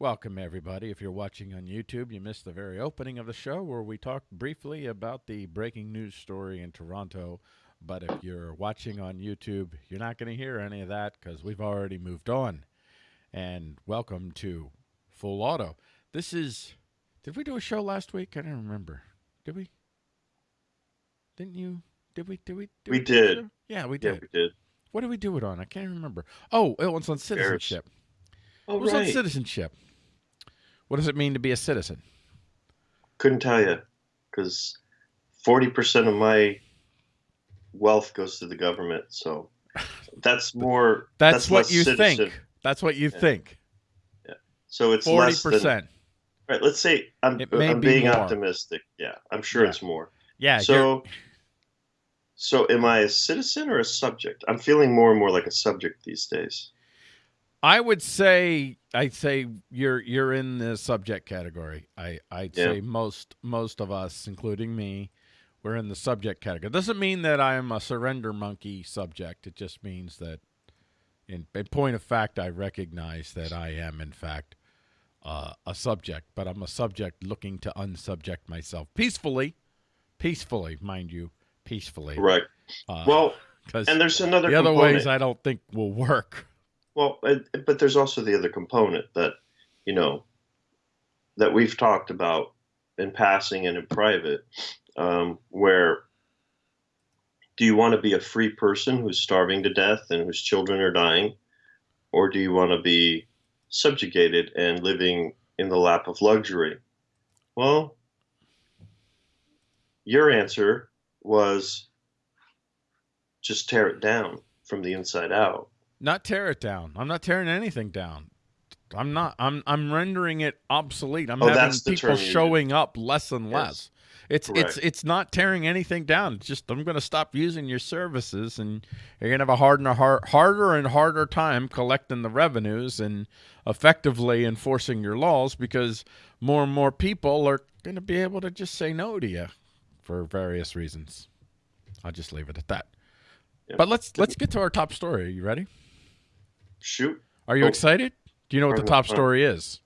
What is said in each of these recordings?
Welcome, everybody. If you're watching on YouTube, you missed the very opening of the show where we talked briefly about the breaking news story in Toronto. But if you're watching on YouTube, you're not going to hear any of that because we've already moved on. And welcome to Full Auto. This is. Did we do a show last week? I don't remember. Did we? Didn't you? Did we? Did we? Did We a did. Yeah, we Yeah, did. we did. What did we do it on? I can't remember. Oh, oh it was on citizenship. Oh, It was on citizenship. What does it mean to be a citizen? Couldn't tell you because 40% of my wealth goes to the government. So that's more. That's, what you citizen. think. That's what you Yeah. think. Yeah. So it's forty percent. Right. Let's say I'm, I'm be being more. optimistic. Yeah. I'm sure Yeah. it's more. Yeah. you're- so, so am I a citizen or a subject? I'm feeling more and more like a subject these days. I would say I'd say you're you're in the subject category. I I'd Yeah. say most most of us, including me, we're in the subject category. Doesn't mean that I am a surrender monkey subject. It just means that, in, in point of fact, I recognize that I am in fact uh, a subject. But I'm a subject looking to unsubject myself peacefully, peacefully, mind you, peacefully. Right. Uh, Well, and there's another the other component. ways I don't think will work. Well, but there's also the other component that, you know, that we've talked about in passing and in private, um, where do you want to be a free person who's starving to death and whose children are dying, or do you want to be subjugated and living in the lap of luxury? Well, your answer was just tear it down from the inside out. Not tear it down. I'm not tearing anything down. I'm not. I'm. I'm rendering it obsolete. I'm Oh, having people showing up less and Yes. less. It's it's Correct. it's not tearing anything down. It's just I'm going to stop using your services, and you're going to have a hard and a hard, harder and harder time collecting the revenues and effectively enforcing your laws because more and more people are going to be able to just say no to you for various reasons. I'll just leave it at that. Yeah. But let's let's get to our top story. Are you ready? Shoot. Are you Oh. excited? Do you know what the top story is?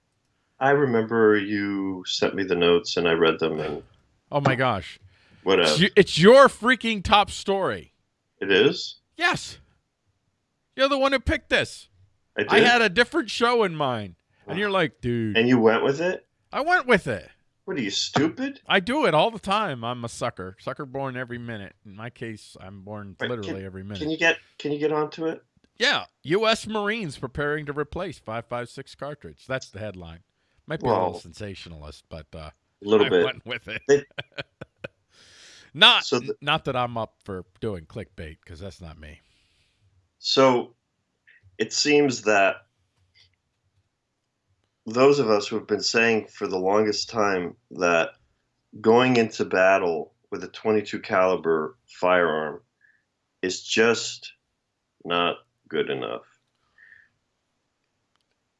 I remember you sent me the notes and I read them and Oh my gosh. whatever. It's, it's your freaking top story. It is? Yes. You're the one who picked this. I did. I had a different show in mind. And you're like, dude, and you went with it? I went with it. What are you, stupid? I do it all the time. I'm a sucker. Sucker born every minute. In my case, I'm born Right, literally every minute. Can you get can you get onto it? Yeah. U.S. Marines preparing to replace 556 cartridge. That's the headline. Might be a little sensationalist, but uh, A little I bit. went with it. They- not So the- not that I'm up for doing clickbait because that's not me. So it seems that those of us who have been saying for the longest time that going into battle with a 22 caliber firearm is just not good enough.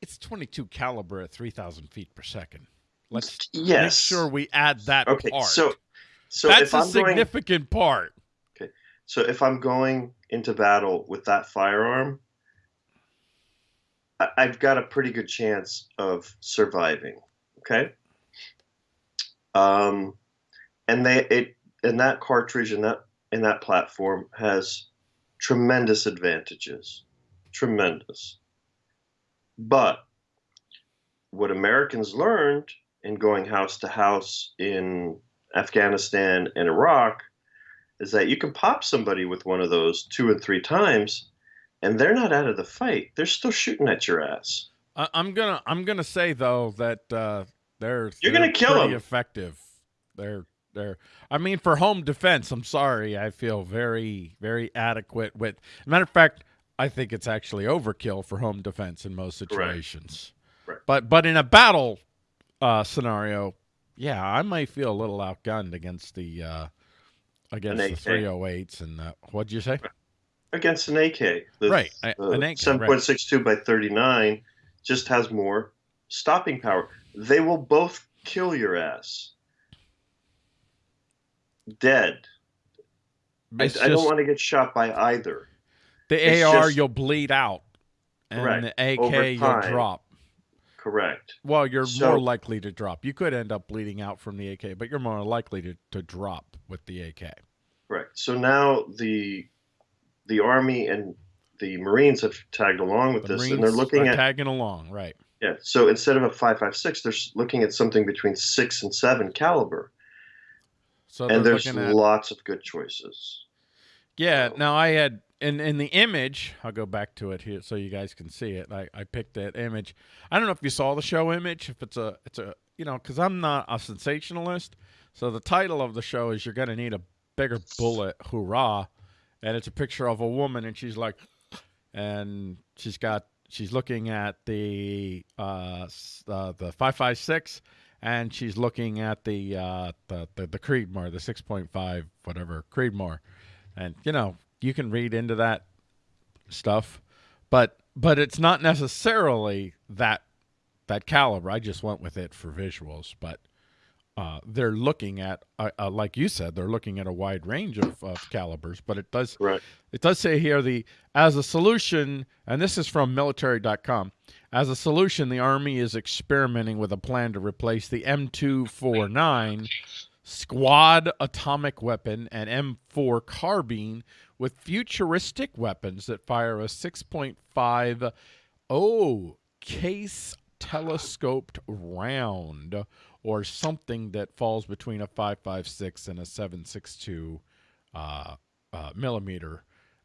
It's 22 caliber at 3,000 feet per second. Let's yes. make sure we add that Okay, part. so so that's a I'm going significant part. Okay. So if I'm going into battle with that firearm, I- I've got a pretty good chance of surviving. Okay. Um, and they it and that cartridge and that and that platform has tremendous advantages, tremendous. But what Americans learned in going house to house in Afghanistan and Iraq is that you can pop somebody with one of those two and three times, and they're not out of the fight. They're still shooting at your ass. I'm gonna I'm gonna say though that uh, they're You're they're gonna kill them effective. They're they're I mean for home defense. I'm sorry, I feel very very adequate with. Matter of fact, I think it's actually overkill for home defense in most situations. Correct. But but in a battle uh, scenario, yeah, I might feel a little outgunned against the uh, against the AK. 308s and uh, what'd you say? Against an AK, the, Right, the an AK, right. 7.62 by 39 just has more stopping power. They will both kill your ass. Dead. I, It's I don't want to get shot by either. The It's AR, just- you'll bleed out, and Correct. the AK, you'll drop. Correct. Well, you're So- more likely to drop. You could end up bleeding out from the AK, but you're more likely to, to drop with the AK. Correct. So now the the Army and the Marines have tagged along with The this, Marines and they're looking at tagging along, right? yeah. So instead of a five five six, they're looking at something between six and seven caliber, So and there's at lots of good choices. Yeah, So- now I had in in the image, I'll go back to it here so you guys can see it. I, I picked that image. I don't know if you saw the show image, if it's a it's a you know, cuz I'm not a sensationalist. So the title of the show is you're going to need a bigger bullet, hoorah. And it's a picture of a woman and she's like and she's got she's looking at the uh, uh the 556 and she's looking at the uh the the, the Creedmoor, the 6.5 whatever Creedmoor. And you know you can read into that stuff but but it's not necessarily that that caliber. I just went with it for visuals but uh, they're looking at uh, uh, like you said they're looking at a wide range of, of calibers but it does Right. it does say here the as a solution and this is from military.com as a solution the army is experimenting with a plan to replace the m249 squad automatic weapon and M4 carbine with futuristic weapons that fire a 6.5 oh case telescoped round or something that falls between a 556 and a 762 uh, uh, millimeter.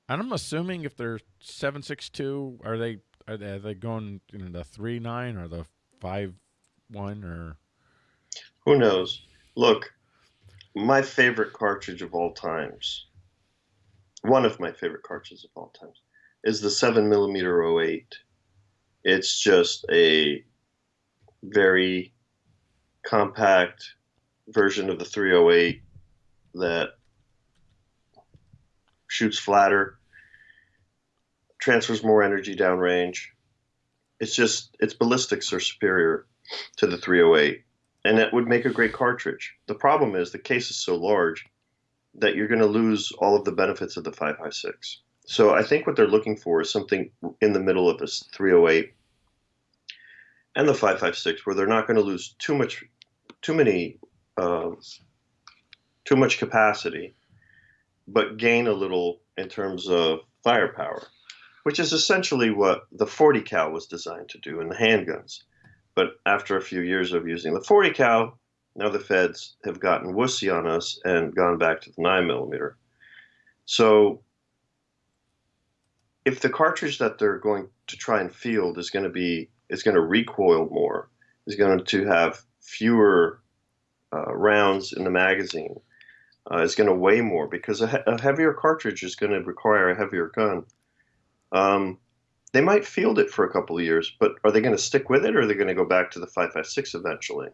And I'm assuming if they're 762, are they are they, are they going in the three nine or the five one or Who knows? Look, my favorite cartridge of all times, one of my favorite cartridges of all times, is the 7 millimeter 08. It's just a very compact version of the 308 that shoots flatter, transfers more energy downrange. It's just, its ballistics are superior to the 308 and it would make a great cartridge. The problem is the case is so large that you're going to lose all of the benefits of the 556. So I think what they're looking for is something in the middle of this 308 and the 556, where they're not going to lose too much, too many, um, too much capacity, but gain a little in terms of firepower, which is essentially what the 40 cal was designed to do in the handguns. But after a few years of using the 40 cal, now the feds have gotten wussy on us and gone back to the 9 millimeter. So if the cartridge that they're going to try and field is going to be is going to recoil more, is going to have fewer uh, rounds in the magazine, uh, is going to weigh more because a, a heavier cartridge is going to require a heavier gun. Um, they might field it for a couple of years, but are they going to stick with it or are they going to go back to the 556 eventually?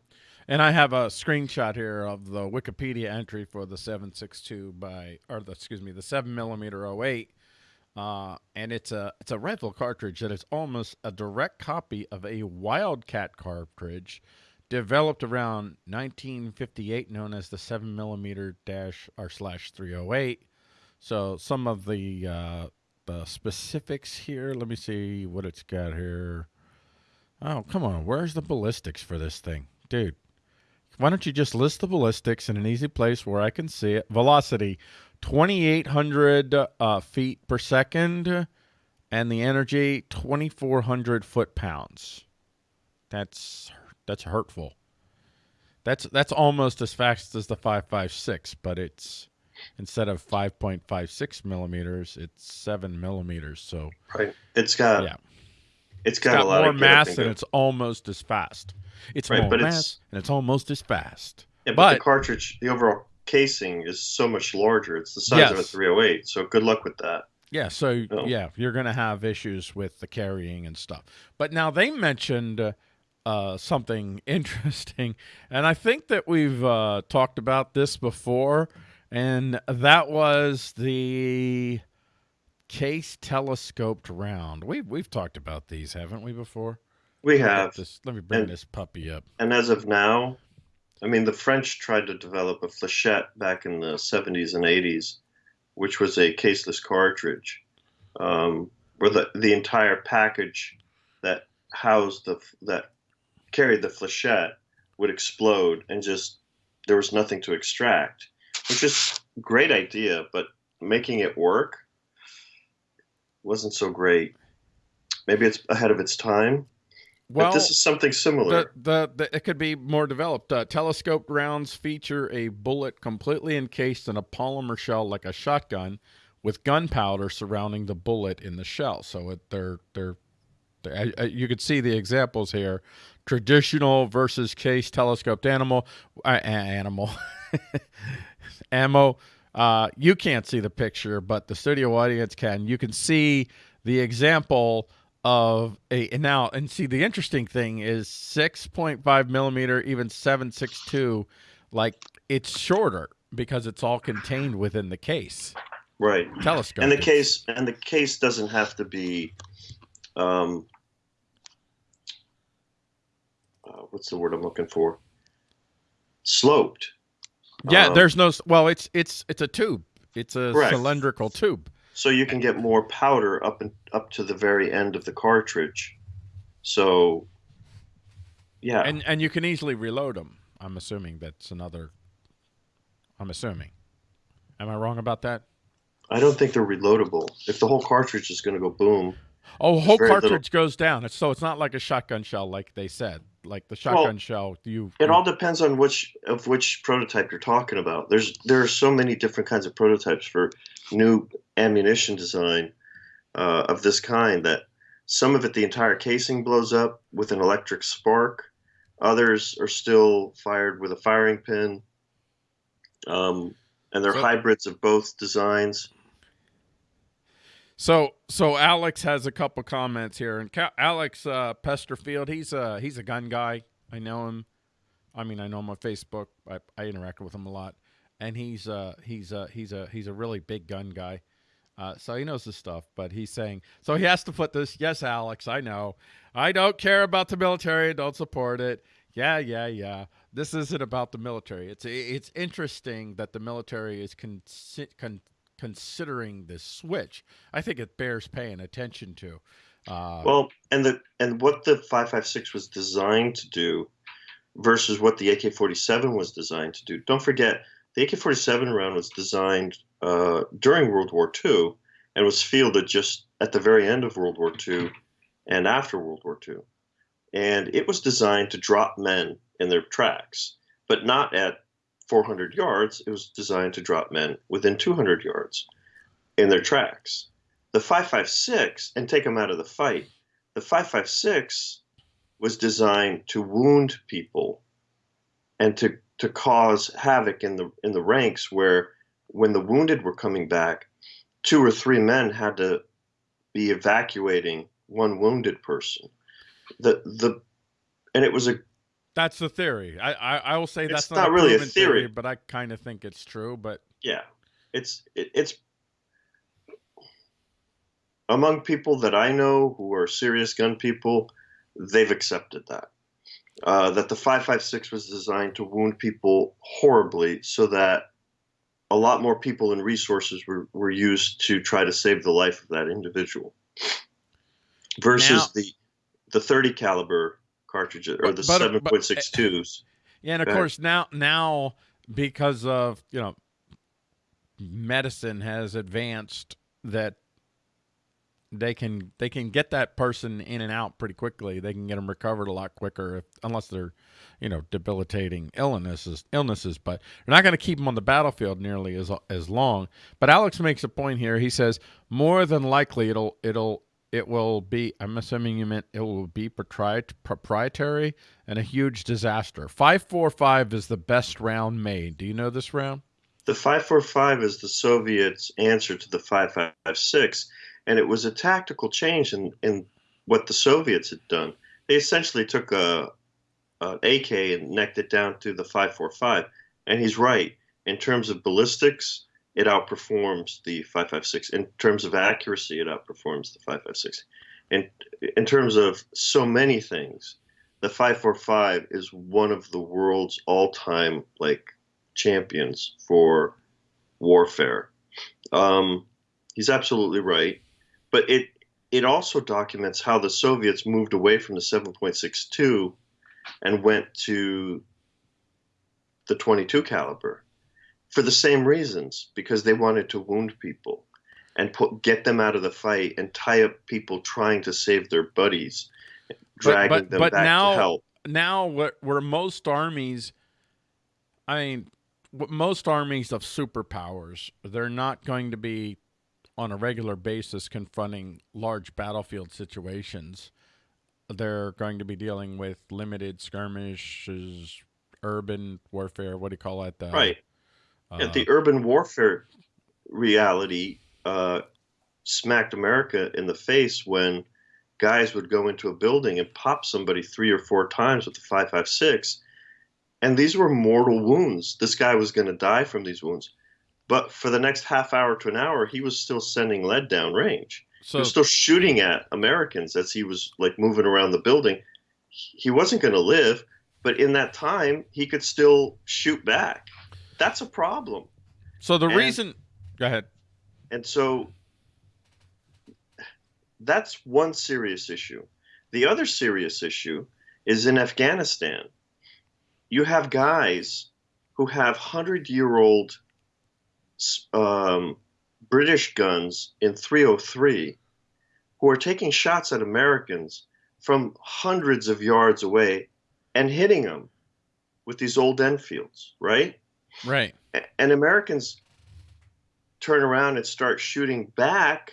And I have a screenshot here of the Wikipedia entry for the 762 by, or the, excuse me, the 7 millimeter 08. Uh, and it's a it's a rifle cartridge that is almost a direct copy of a Wildcat cartridge developed around 1958, known as the 7 millimeter dash or slash 308. So some of the uh, the specifics here. Let me see what it's got here. Oh, come on. Where's the ballistics for this thing? Dude, why don't you just list the ballistics in an easy place where I can see it? Velocity 2,800 uh, feet per second, and the energy 2,400 foot pounds. That's that's hurtful. That's that's almost as fast as the 5.56, but it's instead of 5.56 millimeters, it's seven millimeters. So Right. It's got yeah, it's it's got, got a lot more of mass and it's almost as fast. It's Right, more but mass it's- and it's almost as fast. Yeah, but, But- the cartridge, the overall casing is so much larger. It's the size of a Yes. 308. So good luck with that. Yeah, so Oh. yeah, you're going to have issues with the carrying and stuff. But now they mentioned uh, uh, something interesting, and I think that we've uh, talked about this before, and that was the case telescoped round. We've we've talked about these, haven't we, before? We have, This, let me bring And- this puppy up. and as of now, I mean, the French tried to develop a flechette back in the 70s and 80s, which was a caseless cartridge, um, where the the entire package that housed the that carried the flechette would explode and just there was nothing to extract, which is great idea, but making it work wasn't so great. Maybe it's ahead of its time. Well, but this is something similar. The, the, the, it could be more developed. Uh, telescoped rounds feature a bullet completely encased in a polymer shell like a shotgun, with gunpowder surrounding the bullet in the shell. So it, they're they're, they're I, I, you could see the examples here: traditional versus case telescoped animal uh, animal ammo. Uh, you can't see the picture, but the studio audience can. You can see the example of a and now and see the interesting thing is 6.5 millimeter even 762 like it's shorter because it's all contained within the case right telescope and the case and the case doesn't have to be um uh, what's the word i'm looking for sloped yeah um, there's no well it's it's it's a tube it's a correct. cylindrical tube so you can get more powder up and up to the very end of the cartridge. So, yeah, and and you can easily reload them. I'm assuming that's another. I'm assuming. Am I wrong about that? I don't think they're reloadable. If the whole cartridge is going to go boom. Oh, whole cartridge little... goes down. So it's not like a shotgun shell, like they said. Like the shotgun well, shell, you. It all depends on which of which prototype you're talking about. There's there are so many different kinds of prototypes for new ammunition design uh, of this kind that some of it the entire casing blows up with an electric spark others are still fired with a firing pin um, and they're so, hybrids of both designs so so alex has a couple comments here and alex uh, pesterfield he's a he's a gun guy i know him i mean i know him on facebook i, I interact with him a lot and he's uh he's uh he's a he's a really big gun guy uh, so he knows the stuff, but he's saying so he has to put this. Yes, Alex, I know. I don't care about the military. Don't support it. Yeah, yeah, yeah. This isn't about the military. It's it's interesting that the military is con- con- considering this switch. I think it bears paying attention to. Uh, well, and the and what the 556 was designed to do versus what the AK-47 was designed to do. Don't forget, the AK-47 round was designed uh, during World War II and was fielded just at the very end of World War II and after World War II. And it was designed to drop men in their tracks, but not at 400 yards. It was designed to drop men within 200 yards in their tracks. The 556, and take them out of the fight, the 556 was designed to wound people and to, to cause havoc in the in the ranks where when the wounded were coming back, two or three men had to be evacuating one wounded person. The the and it was a that's the theory. I I, I will say that's not, not really a theory, theory, but I kind of think it's true. But yeah, it's it, it's among people that I know who are serious gun people, they've accepted that. Uh, that the 556 was designed to wound people horribly so that a lot more people and resources were, were used to try to save the life of that individual versus now, the the 30 caliber cartridges or the 7.62s. Eh, yeah, and of course now now because of, you know, medicine has advanced that they can they can get that person in and out pretty quickly. They can get them recovered a lot quicker if, unless they're, you know, debilitating illnesses illnesses. But they're not going to keep them on the battlefield nearly as as long. But Alex makes a point here. He says more than likely it'll it'll it will be. I'm assuming you meant it will be proprietary and a huge disaster. Five four five is the best round made. Do you know this round? The 545 is the Soviets' answer to the 556 and it was a tactical change in, in what the Soviets had done. They essentially took a, a AK and necked it down to the 545, and he's right. In terms of ballistics, it outperforms the 556. In terms of accuracy, it outperforms the 556. In in terms of so many things, the 545 is one of the world's all-time like champions for warfare. Um, he's absolutely right but it it also documents how the Soviets moved away from the 7.62 and went to the 22 caliber for the same reasons because they wanted to wound people and put get them out of the fight and tie up people trying to save their buddies, dragging but, them but back now- to help. now what where most armies i mean what most armies of superpowers they're not going to be on a regular basis confronting large battlefield situations they're going to be dealing with limited skirmishes urban warfare what do you call it uh, Right. Uh, Yeah, the urban warfare reality uh, smacked America in the face when guys would go into a building and pop somebody three or four times with the 556. And these were mortal wounds. This guy was going to die from these wounds. But for the next half hour to an hour, he was still sending lead down range. he was still shooting at Americans as he was like moving around the building. He wasn't going to live, but in that time, he could still shoot back. That's a problem. so the and- reason go ahead And so that's one serious issue. The other serious issue is in Afghanistan. You have guys who have 100 year old um, British guns in 303 who are taking shots at Americans from hundreds of yards away and hitting them with these old Enfields, right? Right and Americans turn around and start shooting back,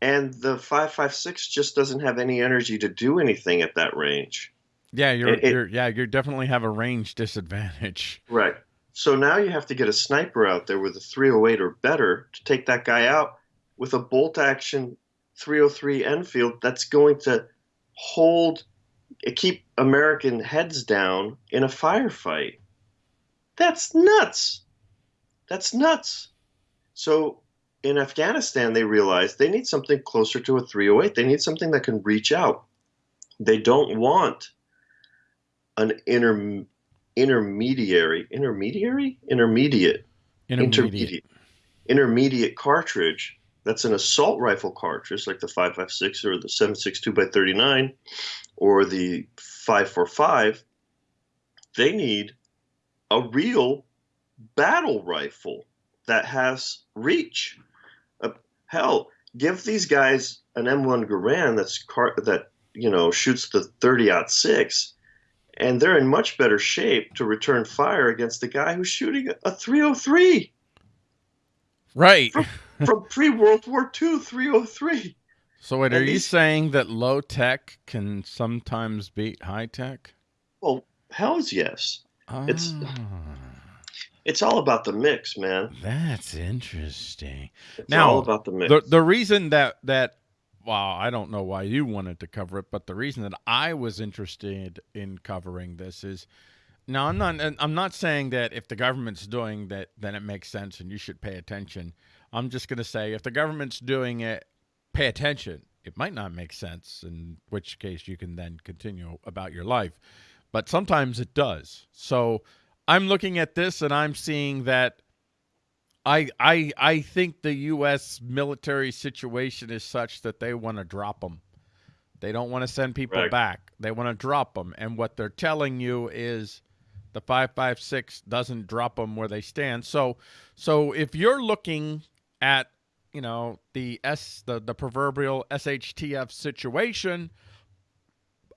and the 5.56 just doesn't have any energy to do anything at that range. yeah you're, It- you're yeah you definitely have a range disadvantage Right. So now you have to get a sniper out there with a 308 or better to take that guy out with a bolt action 303 Enfield that's going to hold, keep American heads down in a firefight. That's nuts. That's nuts. So in Afghanistan, they realized they need something closer to a 308. They need something that can reach out. They don't want an inter, intermediary, intermediary, intermediate, intermediate, intermediate cartridge. That's an assault rifle cartridge, like the 5.56 or the 7.62 by 39, or the 5.45. They need a real battle rifle that has reach. Uh, hell, give these guys an M1 Garand that's car- that you know shoots the 30 six, and they're in much better shape to return fire against the guy who's shooting a 303 right from pre World War II 303. So wait, are And you saying that low tech can sometimes beat high tech? Well, hell's yes. It's- Ah, It's all about the mix, man. that's interesting. It's Now, all about the mix. The the reason that that well, I don't know why you wanted to cover it, but the reason that I was interested in covering this is now I'm not and I'm not saying that if the government's doing that then it makes sense and you should pay attention. I'm just going to say if the government's doing it, pay attention. It might not make sense, in which case you can then continue about your life. But sometimes it does. So I'm looking at this and I'm seeing that I I I think the U.S. military situation is such that they want to drop them. They don't want to send people Right. back. They want to drop them, and what they're telling you is the five five six doesn't drop them where they stand. So so if you're looking at you know the S the the proverbial SHTF situation.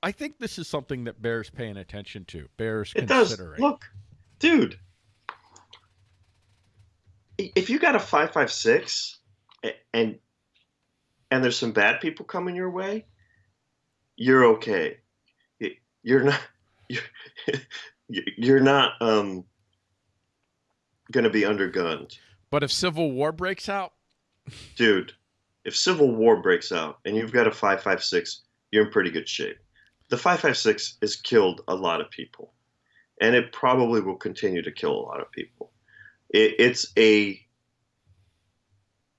I think this is something that bears paying attention to, bears It does. considering. Look, dude. If you got a five five six, and and there's some bad people coming your way, you're okay. You're not. You're, you're not um going to be undergunned, But if civil war breaks out, dude. If civil war breaks out and you've got a five five six, you're in pretty good shape. The five five six has killed a lot of people, and it probably will continue to kill a lot of people. It, it's a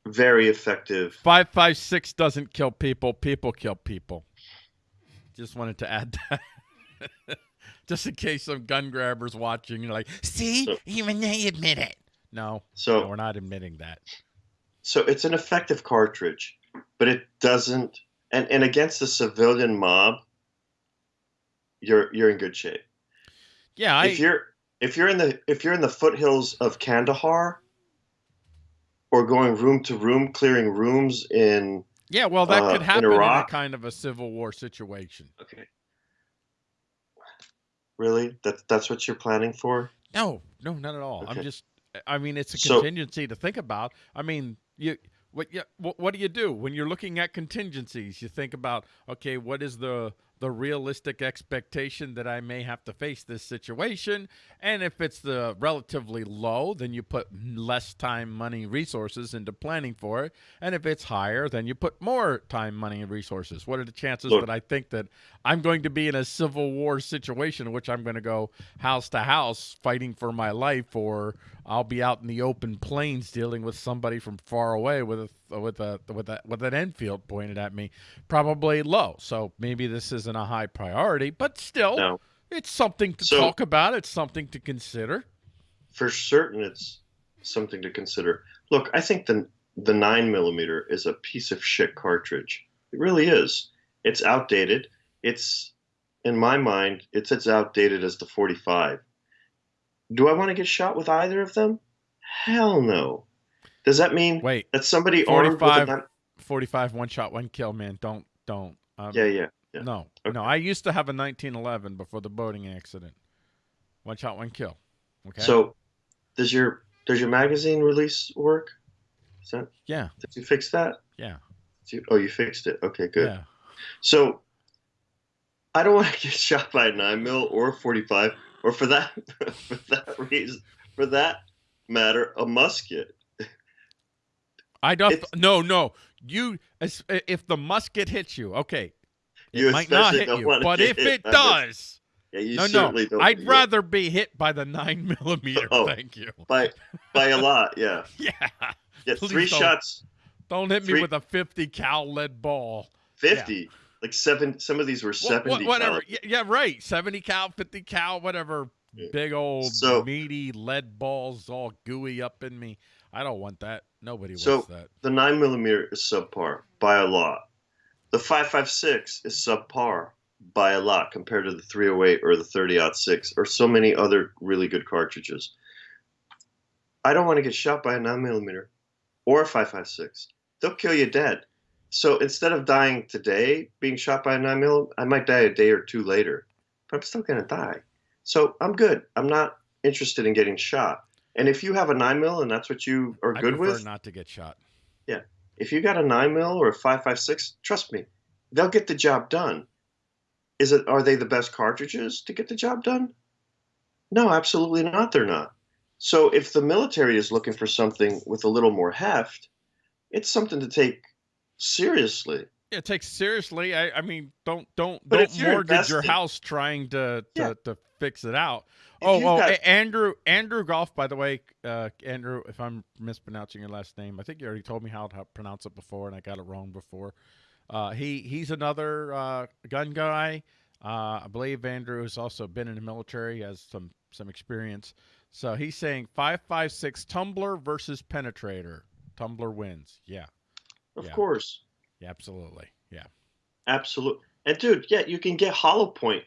very effective. Five five six doesn't kill people. People kill people. Just wanted to add that. Just in case some gun grabbers watching, you're like, see, So- even they admit it. No, no, So we're not admitting that. so it's an effective cartridge, but it doesn't. And and against the civilian mob, you're you're in good shape. Yeah, I, if you're if you're in the if you're in the foothills of Kandahar or going room to room clearing rooms in yeah, well, that uh, could in happen in, a kind of a civil war situation. okay really that that's what you're planning for No, no, not at all. I'm just. I mean, it's a So- contingency to think about. I mean, you. What, you, what what do you do when you're looking at contingencies? You think about okay, what is the the realistic expectation that I may have to face this situation, and if it's the relatively low, then you put less time, money, resources into planning for it, and if it's higher, then you put more time, money, and resources. What are the chances Look. that I think that I'm going to be in a civil war situation in which I'm going to go house to house fighting for my life, or I'll be out in the open plains dealing with somebody from far away with a with a with a with an Enfield pointed at me? Probably low. So maybe this isn't a high priority, but still, no it's something to So- talk about. It's something to consider. for certain it's something to consider look i think the the 9 millimeter is a piece of shit cartridge it really is it's outdated it's in my mind it's as outdated as the 45 do i want to get shot with either of them hell no does that mean Wait, that somebody armed with a 45 nine- 45 one shot, one kill, man. Don't don't. Um, yeah yeah yeah. No, Okay. no. I used to have a 1911 before the boating accident. One shot, one kill. Okay. so does your does your magazine release work is that yeah, did you fix that yeah, you- oh you fixed it okay good yeah. So I don't want to get shot by a nine mil or a forty five, or for that for that reason, for that matter, a musket. I don't. It's- No, no. You, if the musket hits you, okay, it You might not hit you. But if it does, Yeah, you no, certainly no, don't. I'd yeah, rather be hit by the nine millimeter. Oh. Thank you. by by a lot. Yeah, Yeah. Please three don't. shots, Don't hit me with a 50 cal lead ball. fifty, like seven. Some of these were seventy. wha- whatever. caliber. Yeah, yeah, right. 70 cal, 50 cal, whatever. Yeah. Big old So- meaty lead balls all gooey up in me. I don't want that. Nobody So- wants that. The nine millimeter is subpar by a lot. The five five six is subpar by a lot compared to the three hundred eight or the thirty six or so many other really good cartridges. I don't want to get shot by a nine millimeter or a five five six. They'll kill you dead. So instead of dying today being shot by a nine mil, I might die a day or two later, but I'm still gonna die. So I'm good. I'm not interested in getting shot. And if you have a nine mil and that's what you are I good prefer with, not to get shot. Yeah, if you got a nine mil or a five five six, trust me, they'll get the job done. Is it are they the best cartridges to get the job done? No, absolutely not. They're not. So if the military is looking for something with a little more heft, it's something to take seriously. Yeah, take seriously. I, I mean, don't don't But don't you're mortgage your house trying to to, Yeah. to fix it out. Oh, oh, got- Andrew Andrew Golf. By the way, uh, Andrew, if I'm mispronouncing your last name, I think you already told me how to pronounce it before, and I got it wrong before. Uh, he he's another uh, gun guy. Uh, I believe Andrew has also been in the military, has some some experience. So he's saying five five six tumbler versus penetrator. Tumbler wins. Yeah, Of Yeah. course. yeah, absolutely. Yeah. Absolutely. And dude, yeah, you can get hollow point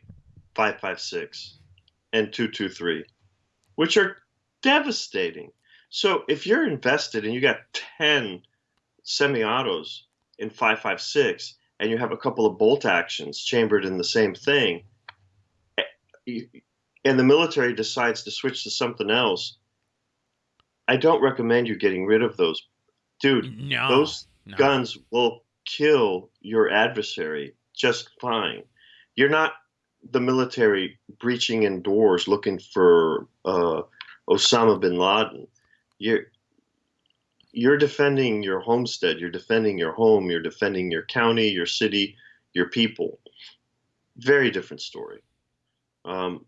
556 and 223, which are devastating. So if you're invested and you got 10 semi-autos in 556 and you have a couple of bolt actions chambered in the same thing eh, and the military decides to switch to something else, I don't recommend you getting rid of those. Dude, No, those no. guns will kill your adversary just fine. You're not the military breaching in doors looking for uh, Osama bin Laden. You're you're defending your homestead. You're defending your home. You're defending your county, your city, your people. Very different story. Um,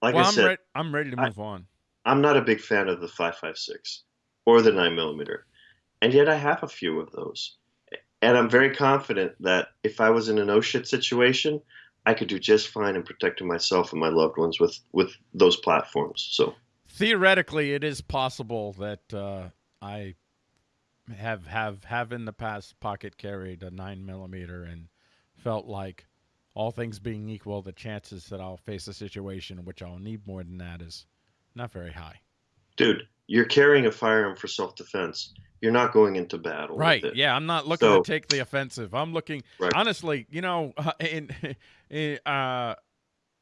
like well, I I'm, said, re- I'm ready to I- move on. I'm not a big fan of the 556 or the 9 millimeter, and yet I have a few of those. And I'm very confident that if I was in an oh shit situation, I could do just fine in protecting myself and my loved ones with, with those platforms. So, Theoretically, it is possible that uh, I have have have in the past pocket carried a nine millimeter and felt like all things being equal, the chances that I'll face a situation in which I'll need more than that is not very high. Dude, you're carrying a firearm for self-defense. You're not going into battle. with Right. Yeah, I'm not looking So- to take the offensive. I'm looking Right. honestly, you know, in, in uh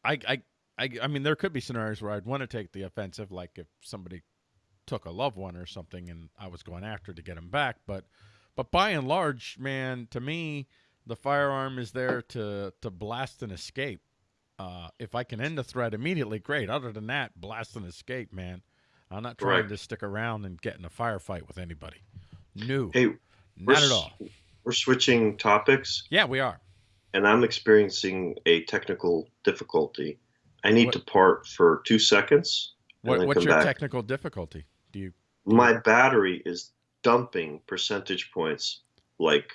I I I I mean there could be scenarios where I'd want to take the offensive like if somebody took a loved one or something and I was going after to get him back, but but by and large, man, to me, the firearm is there to to blast and escape. Uh, if I can end the threat immediately, great. Other than that, blast and escape, man. I'm not trying Right. to stick around and get in a firefight with anybody. No, Hey, not at all. We're switching topics, Yeah, we are. and I'm experiencing a technical difficulty. I need What- to part for two seconds. What, what's your back. technical difficulty? Do you? My battery is dumping percentage points like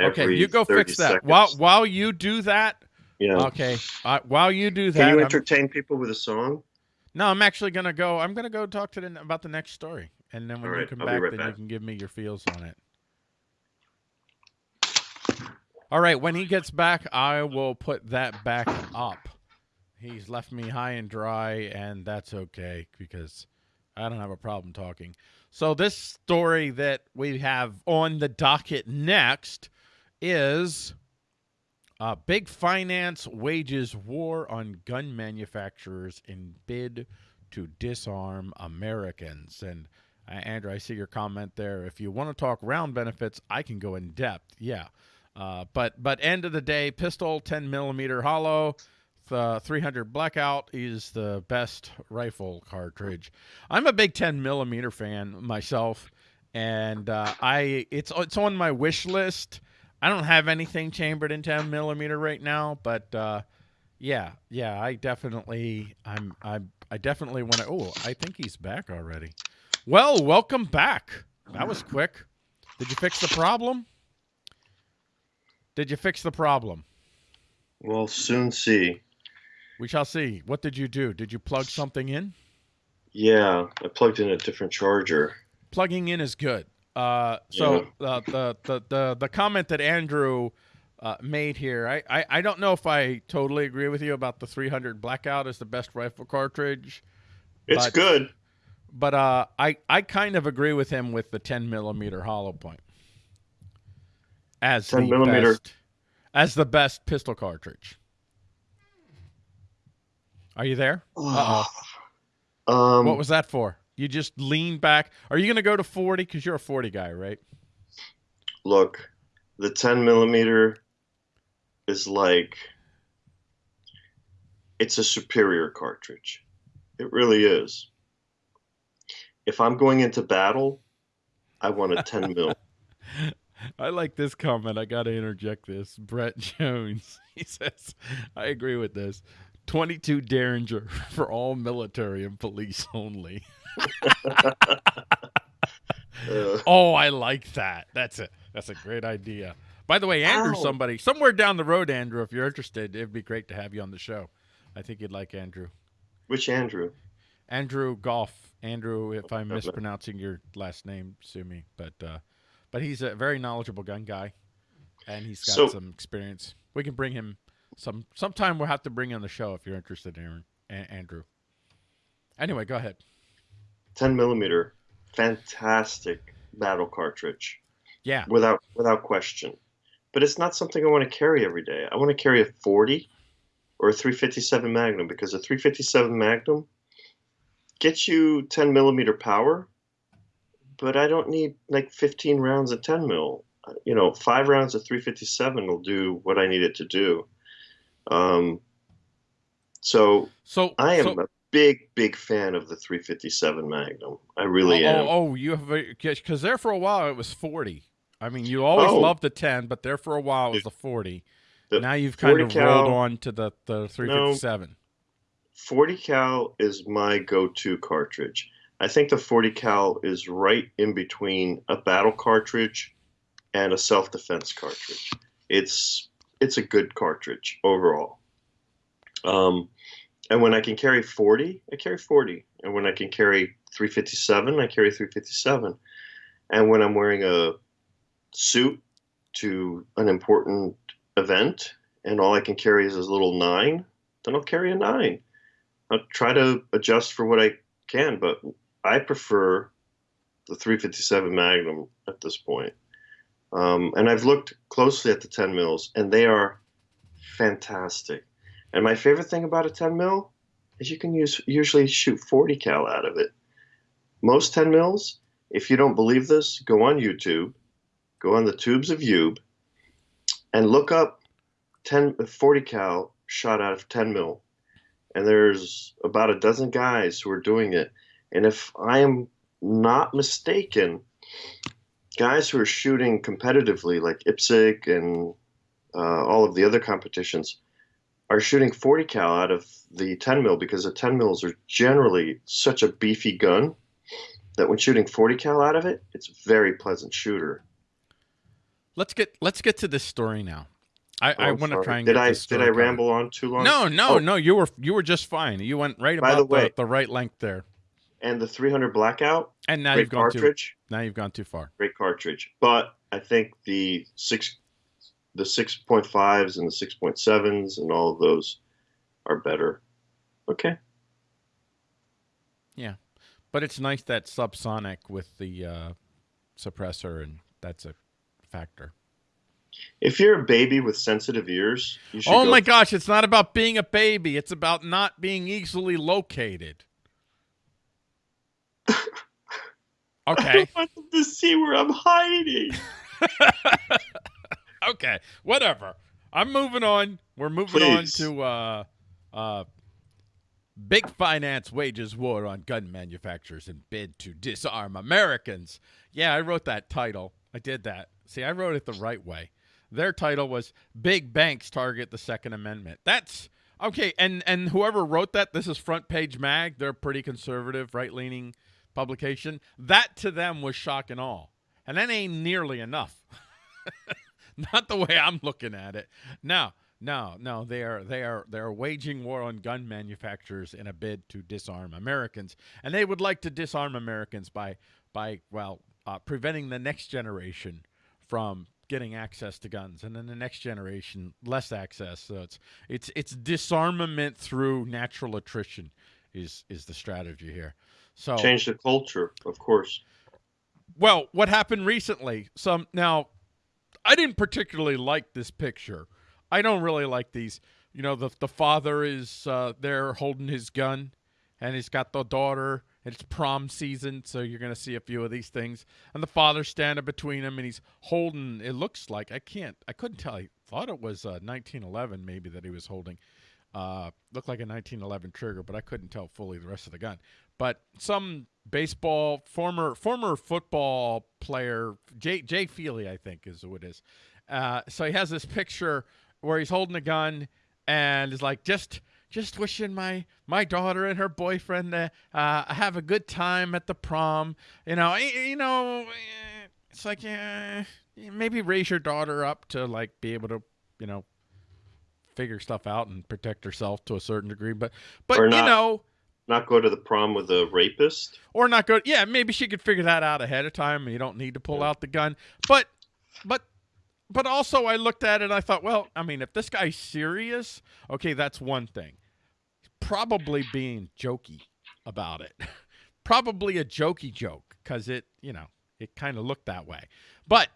Okay, you go fix that. seconds. While while you do that, yeah. okay. Uh, while you do that, Can you I'm- entertain people with a song? No, I'm actually gonna go. I'm gonna go talk to the about the next story, and then when All you come I'll back, right then you can give me your feels on it. All right, when he gets back, I will put that back up. He's left me high and dry, and that's okay because I don't have a problem talking. So, this story that we have on the docket next is uh, Big Finance wages war on gun manufacturers in bid to disarm Americans. And uh, Andrew, I see your comment there. If you want to talk round benefits, I can go in depth. Yeah. Uh, but but end of the day, pistol 10 millimeter hollow, the 300 blackout is the best rifle cartridge. I'm a big 10 millimeter fan myself, and uh, I it's it's on my wish list. I don't have anything chambered in 10 millimeter right now, but uh, yeah, yeah, I definitely I'm I'm, I definitely want to. Oh, I think he's back already. Well, welcome back. That was quick. Did you fix the problem? Did you fix the problem? We'll soon see. We shall see. What did you do? Did you plug something in? Yeah, I plugged in a different charger. Plugging in is good. Uh, so uh, the, the the the comment that Andrew uh, made here, I, I I don't know if I totally agree with you about the 300 blackout as the best rifle cartridge, It's But- good. but uh, I I kind of agree with him with the 10 millimeter hollow point as 10 the millimeter. best as the best pistol cartridge. Are you there? Uh-oh. Um, what was that for? You just lean back. Are you going to go to 40? Because you're a 40 guy, right? look, the 10 millimeter is like it's a superior cartridge. It really is. If I'm going into battle, I want a 10 mil. I like this comment. I got to interject this. Brett Jones. He says, I agree with this. 22 Derringer for all military and police only. Oh, I like that. That's it. that's a great idea. By the way, Andrew, Ow. somebody somewhere down the road, Andrew, if you're interested, it'd be great to have you on the show. I think you'd like Andrew. which Andrew? Andrew Golf. Andrew, if I'm mispronouncing your last name, sue me. But uh, but he's a very knowledgeable gun guy, and he's got So- some experience. We can bring him some sometime. We'll have to bring him on the show if you're interested, Aaron Andrew. Anyway, go ahead. 10 millimeter, fantastic battle cartridge, Yeah, without without question. But it's not something I want to carry every day. I want to carry a 40 or a 357 Magnum because a 357 Magnum gets you 10 millimeter power, but I don't need like 15 rounds of 10 mil. You know, five rounds of 357 will do what I need it to do. Um, so so I am so- big, big fan of the 357 Magnum. I really oh, am. Oh, oh, you have a because there for a while it was forty. I mean, you always Oh. loved the ten, but there for a while it was the forty. The now you've kind of cal- rolled on to the the three fifty seven. 40 cal is my go-to cartridge. I think the 40 cal is right in between a battle cartridge and a self-defense cartridge. It's it's a good cartridge overall. Um, and when I can carry 40, I carry 40. And when I can carry 357, I carry 357. And when I'm wearing a suit to an important event and all I can carry is this little nine, then I'll carry a nine. I'll try to adjust for what I can, but I prefer the 357 Magnum at this point. Um, and I've looked closely at the 10 mils, and they are fantastic. And my favorite thing about a 10 mil is you can use usually shoot 40 cal out of it. Most 10 mils, if you don't believe this, go on YouTube, go on the tubes of Youb, and look up 10 40 cal shot out of 10 mil. And there's about a dozen guys who are doing it. And if I am not mistaken, guys who are shooting competitively, like IPSC and uh, all of the other competitions, are shooting 40 cal out of the 10 mil because the 10 mils are generally such a beefy gun that when shooting 40 cal out of it, it's a very pleasant shooter. Let's get let's get to this story now. I, Oh, I want to try and did get I did I ramble on too long? No, no, Oh. no. You were you were just fine. You went right By about the the, way- the, right length there, And the 300 blackout, and now great you've gone too now you've gone too far. great cartridge. But I think the six, the 6.5s and the 6.7s and all of those are better. Okay. Yeah. But it's nice that subsonic with the uh, suppressor, and that's a factor. If you're a baby with sensitive ears, you should Oh go my gosh, it's not about being a baby. It's about not being easily located. Okay. I want them to see where I'm hiding. okay. Whatever. I'm moving on. We're moving Please. on to uh uh Big finance wages war on gun manufacturers and bid to disarm Americans. Yeah, I wrote that title. I did that. See, I wrote it the right way. Their title was Big Banks Target the Second Amendment. That's okay, and and whoever wrote that, this is Front Page Mag. They're a pretty conservative, right-leaning publication. That to them was shock and awe. And that ain't nearly enough. Not the way I'm looking at it. No, no, no. They are they are they are waging war on gun manufacturers in a bid to disarm Americans, and they would like to disarm Americans by by well uh, preventing the next generation from getting access to guns, and then the next generation less access. So it's it's it's disarmament through natural attrition is is the strategy here. So Change the culture, of course. well, what happened recently? Some now, I didn't particularly like this picture. I don't really like these. You know, the the father is uh, there holding his gun, and he's got the daughter. It's prom season, so you're gonna see a few of these things. And the father's standing between them, and he's holding. It looks like I can't. I couldn't tell. I thought it was uh, 1911, maybe that he was holding. Uh, looked like a 1911 trigger, but I couldn't tell fully the rest of the gun. But some baseball former former football player, Jay Jay Feely, I think is who it is. Uh, so he has this picture where he's holding a gun and is like just just wishing my my daughter and her boyfriend to uh, have a good time at the prom. You know, you know, it's like eh, maybe raise your daughter up to like be able to, you know, figure stuff out and protect herself to a certain degree. But but you know, Not go to the prom with a rapist. or not go. Yeah, maybe she could figure that out ahead of time, you don't need to pull out the gun. But, but, but also, I looked at it. and I thought, well, I mean, if this guy's serious, okay, that's one thing. He's probably being jokey about it. probably a jokey joke because it, you know, it kind of looked that way. But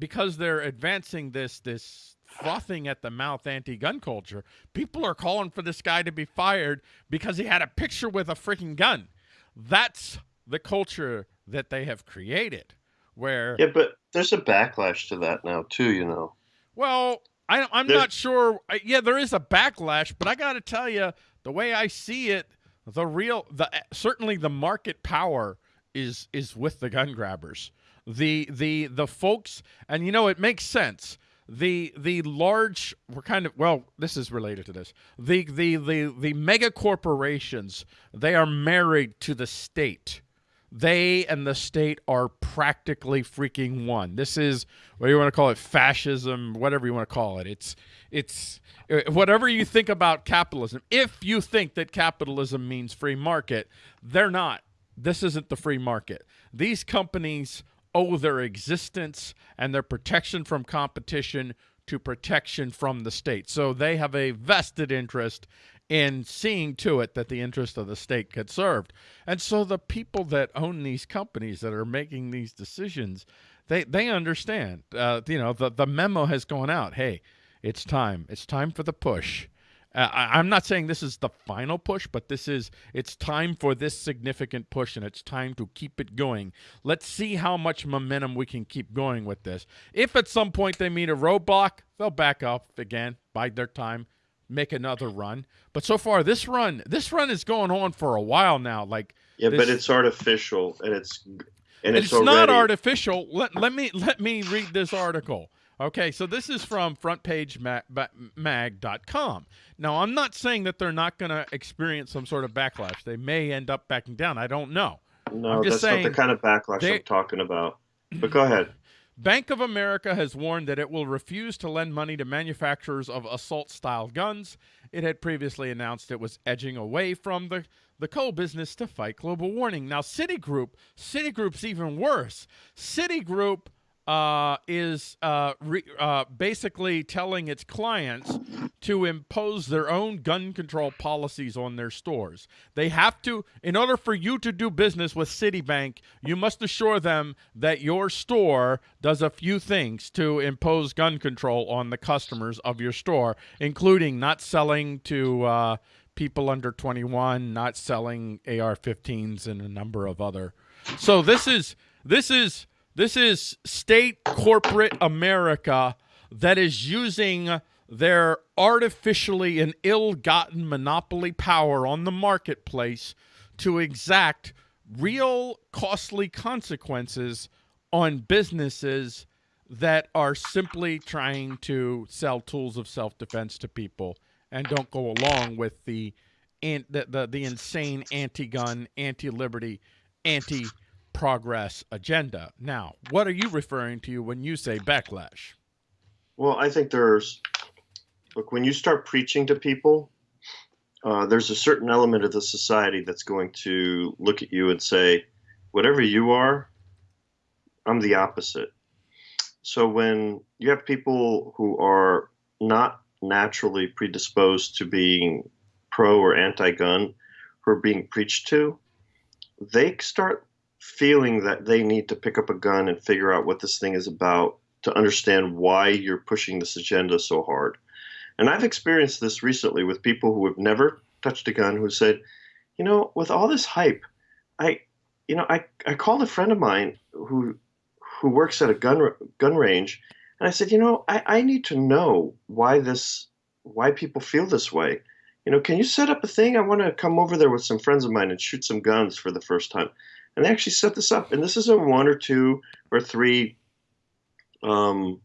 because they're advancing this this frothing at the mouth anti-gun culture, people are calling for this guy to be fired because he had a picture with a freaking gun. That's the culture that they have created. Where Yeah, but there's a backlash to that now too. You know. well, I, I'm There's- not sure. Yeah, there is a backlash, but I got to tell you, the way I see it, the real, the certainly the market power is is with the gun grabbers. The the the folks, and you know it makes sense. The the large, we're kind of well. This is related to this. The the the the mega corporations, they are married to the state they and the state are practically freaking one. This is what you want to call it, fascism, whatever you want to call it. It's it's uh, whatever you think about capitalism. If you think that capitalism means free market, they're not. This isn't the free market. These companies owe their existence and their protection from competition to protection from the state. So they have a vested interest in seeing to it that the interest of the state gets served. And so the people that own these companies that are making these decisions, they they understand. Uh, you know, the the memo has gone out. Hey, it's time. It's time for the push. Uh, I, I'm not saying this is the final push, but this is it's time for this significant push, and it's time to keep it going. Let's see how much momentum we can keep going with this. If at some point they meet a roadblock, they'll back up again, bide their time, make another run. But so far, this run, this run is going on for a while now. Like Yeah, this- but it's artificial and it's and it's, it's, already, not artificial. Let, let me let me read this article. Okay, so this is from frontpagemag.com. Now, I'm not saying that they're not going to experience some sort of backlash. They may end up backing down. I don't know. No, I'm just that's not the kind of backlash they- I'm talking about. But go ahead. Bank of America has warned that it will refuse to lend money to manufacturers of assault style guns. It had previously announced it was edging away from the, the coal business to fight global warming. Now, Citigroup, Citigroup's even worse. Citigroup uh, is uh, re, uh, basically telling its clients to impose their own gun control policies on their stores. They have to, in order for you to do business with Citibank, you must assure them that your store does a few things to impose gun control on the customers of your store, including not selling to uh, people under 21, not selling AR-15s, and a number of other. So this is this is this is state corporate America that is using their artificially and ill-gotten monopoly power on the marketplace to exact real costly consequences on businesses that are simply trying to sell tools of self-defense to people and don't go along with the the, the, the insane anti-gun, anti-liberty, anti-progress agenda. Now, what are you referring to when you say backlash? Well, I think there's look when you start preaching to people, uh, there's a certain element of the society that's going to look at you and say, "Whatever you are, I'm the opposite." So when you have people who are not naturally predisposed to being pro or anti-gun, who are being preached to, they start feeling that they need to pick up a gun and figure out what this thing is about to understand why you're pushing this agenda so hard. And I've experienced this recently with people who have never touched a gun who said, you know, with all this hype, I, you know, I, I called a friend of mine who, who works at a gun gun range, and I said, you know, I, I need to know why this, why people feel this way. You know, can you set up a thing? I want to come over there with some friends of mine and shoot some guns for the first time. And they actually set this up, and this is a one or two or three um,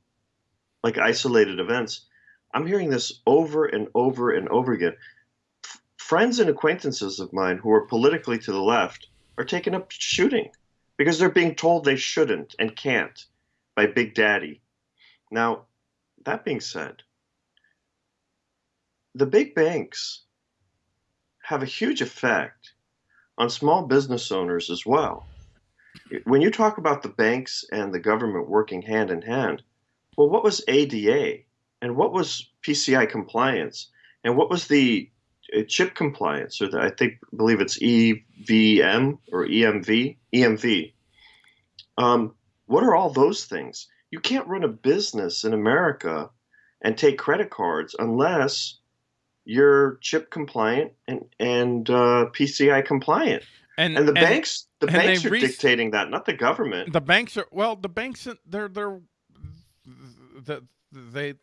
like isolated events. I'm hearing this over and over and over again. F- friends and acquaintances of mine who are politically to the left are taking up shooting because they're being told they shouldn't and can't by Big Daddy. Now, that being said, the big banks have a huge effect on small business owners as well when you talk about the banks and the government working hand in hand, well, what was ADA and what was PCI compliance and what was the uh, chip compliance, or the, I think believe it's EVM or EMV, EMV. Um, what are all those things? You can't run a business in America and take credit cards unless you're chip compliant and and uh, PCI compliant. And And the banks, the and banks are re- dictating that, not the government. the banks are well the banks they're they're the they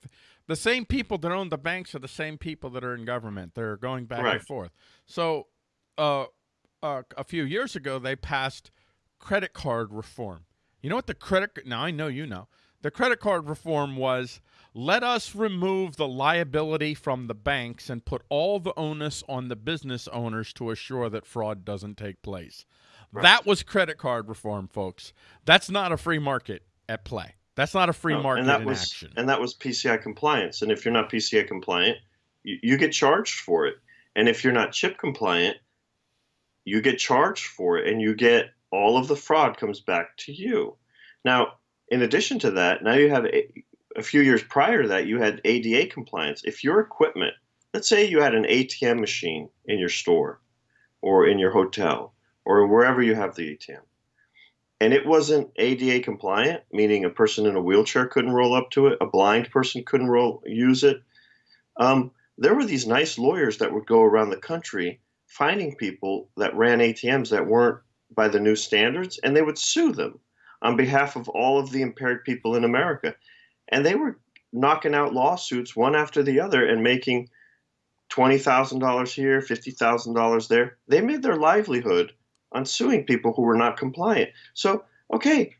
the same people that own the banks are the same people that are in government they're going back Right. and forth so uh, uh a few years ago they passed credit card reform you know what the credit now i know you know the credit card reform was let us remove the liability from the banks and put all the onus on the business owners to assure that fraud doesn't take place Right. that was credit card reform, folks. That's not a free market at play. That's not a free No, market and that was action. and that was PCI compliance. And if you're not PCI compliant, you, you get charged for it. And if you're not chip compliant, you get charged for it, and you get all of the fraud comes back to you. Now, in addition to that, now you have a, a few years prior to that, you had ADA compliance. If your equipment, let's say you had an ATM machine in your store or in your hotel or wherever you have the ATM, and it wasn't ADA compliant, meaning a person in a wheelchair couldn't roll up to it, a blind person couldn't roll use it. Um, there were these nice lawyers that would go around the country finding people that ran ATMs that weren't by the new standards, and they would sue them on behalf of all of the impaired people in America. And they were knocking out lawsuits one after the other and making $20,000 here, $50,000 there. They made their livelihood on suing people who were not compliant. So, okay,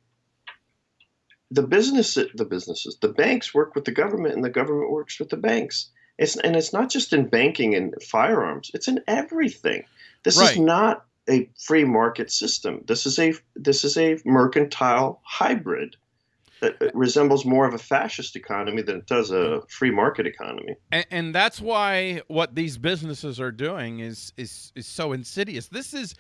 the business, the businesses, the banks work with the government, and the government works with the banks. It's and it's not just in banking and firearms; it's in everything. This right. is not a free market system. This is a this is a mercantile hybrid that resembles more of a fascist economy than it does a free market economy. And, and, that's why what these businesses are doing is is is so insidious. This is,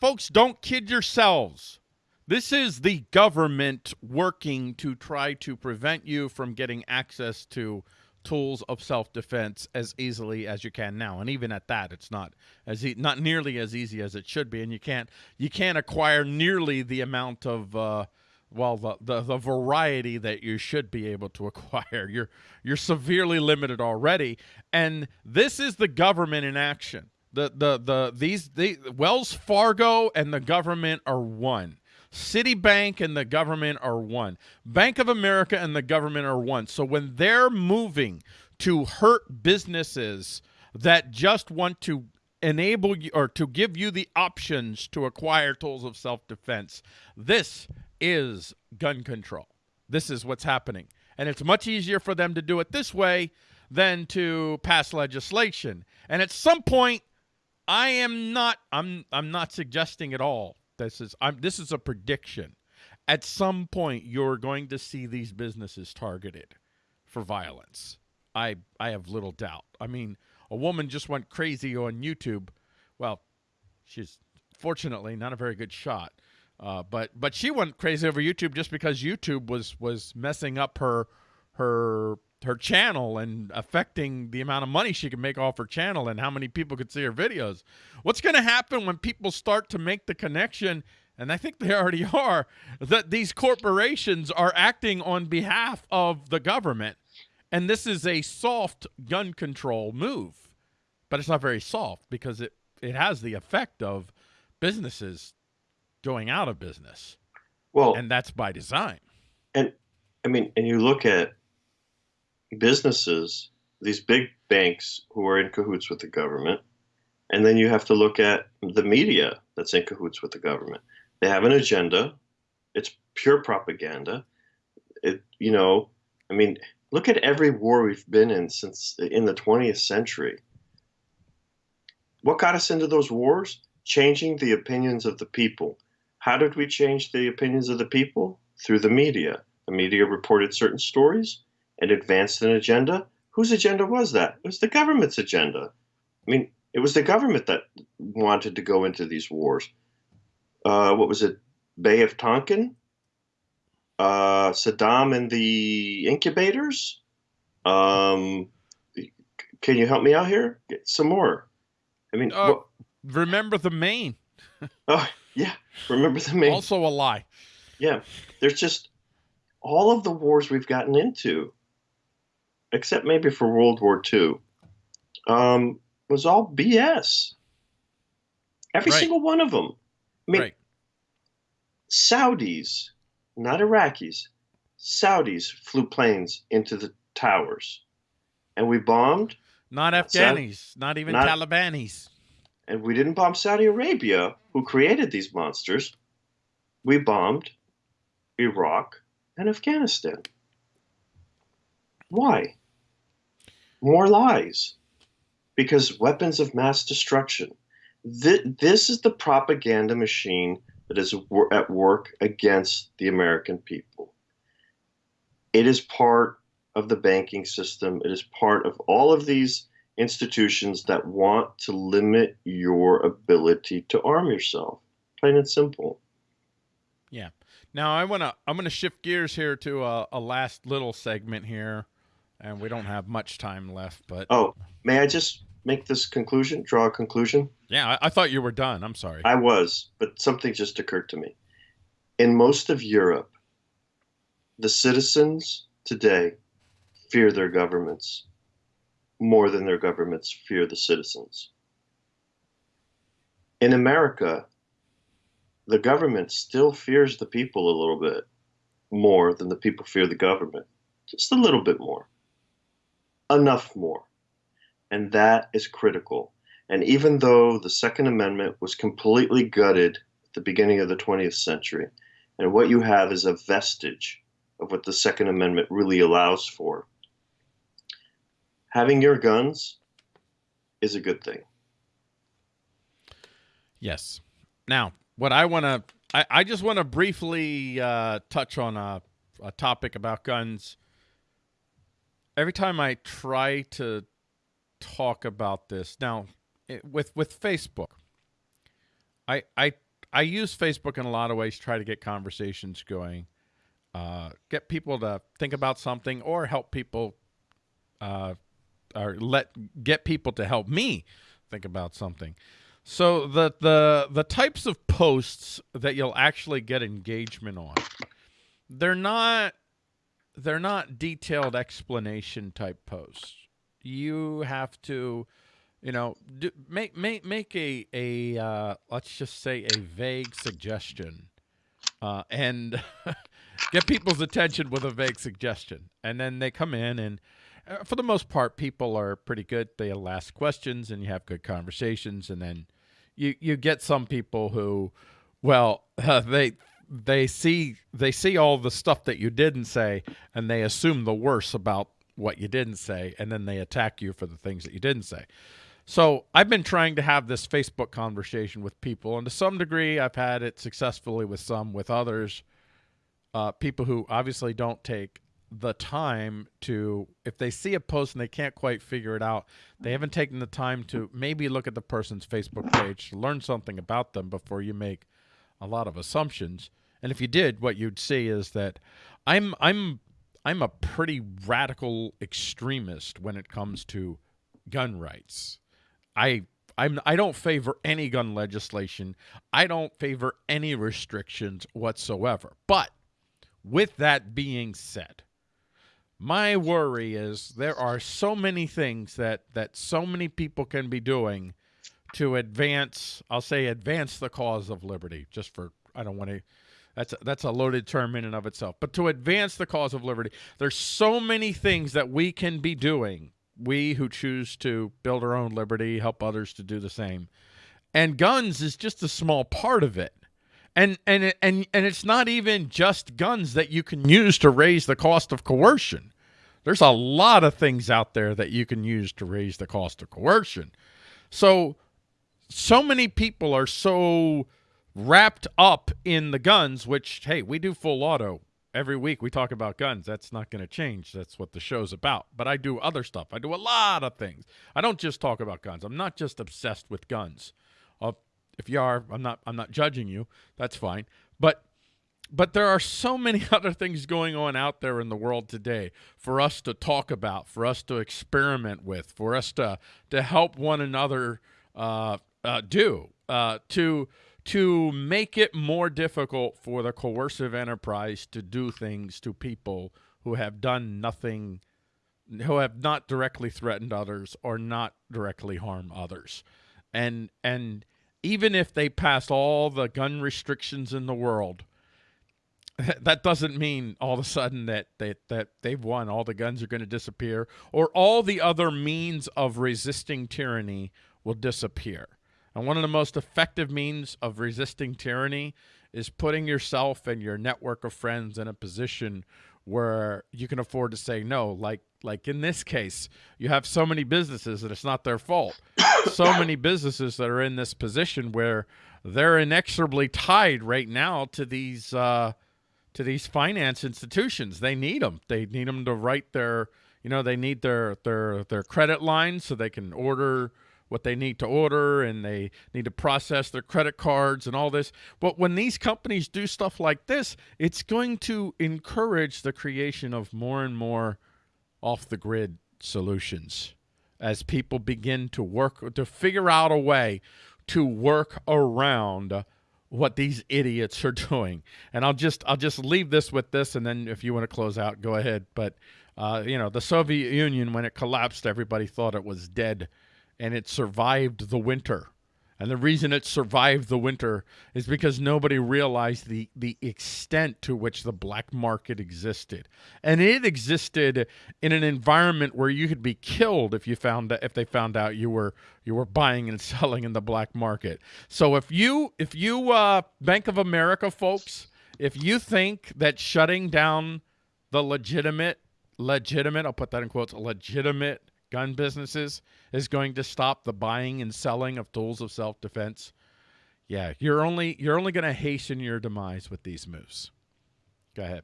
folks, don't kid yourselves. This is the government working to try to prevent you from getting access to tools of self-defense as easily as you can now. And even at that it's not as e not nearly as easy as it should be. And you can't you can't acquire nearly the amount of uh, well the, the, the variety that you should be able to acquire. You're you're severely limited already. And this is the government in action. The the the these the Wells Fargo and the government are one Citibank and the government are one. Bank of America and the government are one. So when they're moving to hurt businesses that just want to enable you or to give you the options to acquire tools of self-defense, this is gun control. This is what's happening. And it's much easier for them to do it this way than to pass legislation. And at some point, I am not I'm I'm not suggesting at all this is I'm this is a prediction. At some point, you're going to see these businesses targeted for violence. I I have little doubt. I mean, a woman just went crazy on YouTube. Well, she's fortunately not a very good shot. Uh, but but she went crazy over YouTube just because YouTube was was messing up her her her channel and affecting the amount of money she could make off her channel and how many people could see her videos. What's going to happen when people start to make the connection and I think they already are that these corporations are acting on behalf of the government and this is a soft gun control move. But it's not very soft because it it has the effect of businesses going out of business. Well, and that's by design. And I mean, and you look at businesses, these big banks who are in cahoots with the government, and then you have to look at the media that's in cahoots with the government. They have an agenda. It's pure propaganda. It, you know, I mean, look at every war we've been in since in the 20th century. What got us into those wars? Changing the opinions of the people. How did we change the opinions of the people? Through the media. The media reported certain stories and advanced an agenda. Whose agenda was that? It was the government's agenda. I mean, it was the government that wanted to go into these wars. Uh, what was it? Bay of Tonkin? Uh, Saddam and the incubators? Um, can you help me out here? Get some more. I mean, uh, remember the Maine. oh, yeah. Remember the Maine. Also a lie. Yeah. There's just all of the wars we've gotten into except maybe for World War II, um, was all BS. Every right. single one of them. I mean, right. Saudis, not Iraqis, Saudis flew planes into the towers, and we bombed. Not Afghanis, not even not, Talibanis. And we didn't bomb Saudi Arabia, who created these monsters. We bombed Iraq and Afghanistan. Why? More lies. Because weapons of mass destruction. This is the propaganda machine that is at work against the American people. It is part of the banking system. It is part of all of these institutions that want to limit your ability to arm yourself. Plain and simple. Yeah. Now I want to I'm going to shift gears here to a, a last little segment here, and we don't have much time left. But Oh, may I just make this conclusion? Draw a conclusion? yeah, I, I thought you were done. I'm sorry. I was, but something just occurred to me. In most of Europe, the citizens today fear their governments more than their governments fear the citizens. In America, the government still fears the people a little bit more than the people fear the government. Just a little bit more. Enough more. And that is critical. And even though the Second Amendment was completely gutted at the beginning of the 20th century, and what you have is a vestige of what the Second Amendment really allows for, having your guns is a good thing. Yes. Now, what I want to, I, I just want to briefly uh, touch on a, a topic about guns. Every time I try to talk about this, now it, with with Facebook, I I I use Facebook in a lot of ways to try to get conversations going, uh, get people to think about something, or help people, uh, or let get people to help me think about something. So the the the types of posts that you'll actually get engagement on, they're not they're not detailed explanation type posts. You have to, you know, do, make make make a a uh, let's just say a vague suggestion, uh, and get people's attention with a vague suggestion, and then they come in and. Uh, for the most part, people are pretty good. They'll ask questions, and you have good conversations, and then you you get some people who, well, uh, they they see they see all the stuff that you didn't say, and they assume the worst about what you didn't say, and then they attack you for the things that you didn't say. So I've been trying to have this Facebook conversation with people, and to some degree, I've had it successfully with some. With others, uh, people who obviously don't take the time to if they see a post and they can't quite figure it out they haven't taken the time to maybe look at the person's facebook page to learn something about them before you make a lot of assumptions and if you did what you'd see is that i'm i'm i'm a pretty radical extremist when it comes to gun rights i I'm, I don't favor any gun legislation. I don't favor any restrictions whatsoever. But with that being said, my worry is there are so many things that that so many people can be doing to advance i'll say advance the cause of liberty just for i don't want to that's a, that's a loaded term in and of itself but to advance the cause of liberty there's so many things that we can be doing we who choose to build our own liberty help others to do the same and guns is just a small part of it and and and and it's not even just guns that you can use to raise the cost of coercion. There's a lot of things out there that you can use to raise the cost of coercion. So so many people are so wrapped up in the guns, which hey, we do full auto every week. We talk about guns. That's not going to change. That's what the show's about. But I do other stuff. I do a lot of things. I don't just talk about guns. I'm not just obsessed with guns. Uh, if you are, I'm not. I'm not judging you. That's fine. But but there are so many other things going on out there in the world today for us to talk about, for us to experiment with, for us to to help one another uh, uh, do uh, to to make it more difficult for the coercive enterprise to do things to people who have done nothing, who have not directly threatened others or not directly harm others, and and even if they pass all the gun restrictions in the world, that doesn't mean all of a sudden that they, that they've won. All the guns are going to disappear, or all the other means of resisting tyranny will disappear. And one of the most effective means of resisting tyranny is putting yourself and your network of friends in a position where you can afford to say no. Like like in this case, you have so many businesses that it's not their fault. so many businesses that are in this position where they're inexorably tied right now to these uh, to these finance institutions. They need them. They need them to write their you know they need their their their credit lines so they can order what they need to order and they need to process their credit cards and all this. But when these companies do stuff like this, it's going to encourage the creation of more and more off the grid solutions as people begin to work to figure out a way to work around what these idiots are doing. And I'll just I'll just leave this with this, and then if you want to close out, go ahead. But uh, you know, the Soviet Union when it collapsed, everybody thought it was dead, and it survived the winter. And the reason it survived the winter is because nobody realized the, the extent to which the black market existed. And it existed in an environment where you could be killed if you found if they found out you were you were buying and selling in the black market. So if you if you uh, Bank of America folks, if you think that shutting down the legitimate legitimate, I'll put that in quotes, legitimate gun businesses is going to stop the buying and selling of tools of self-defense, yeah, you're only you're only going to hasten your demise with these moves. Go ahead.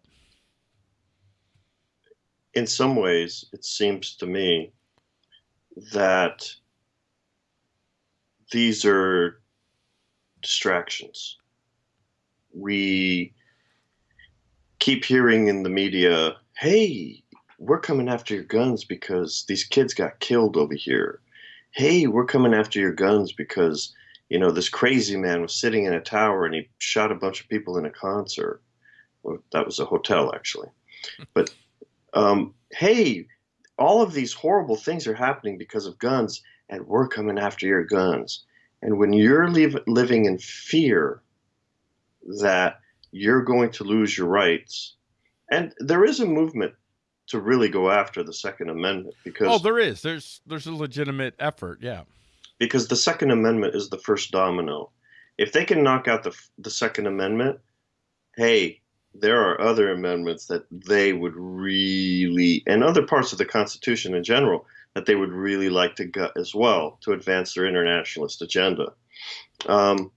In some ways, it seems to me that these are distractions. We keep hearing in the media, hey, we're coming after your guns because these kids got killed over here. Hey, we're coming after your guns because, you know, this crazy man was sitting in a tower and he shot a bunch of people in a concert. Well, that was a hotel, actually. But, um, hey, all of these horrible things are happening because of guns, and we're coming after your guns. And when you're living in fear that you're going to lose your rights, and there is a movement to really go after the Second Amendment because oh, there is there's there's a legitimate effort, yeah. Because the Second Amendment is the first domino. If they can knock out the the Second Amendment, hey, there are other amendments that they would really, and other parts of the Constitution in general, that they would really like to gut as well to advance their internationalist agenda. Um,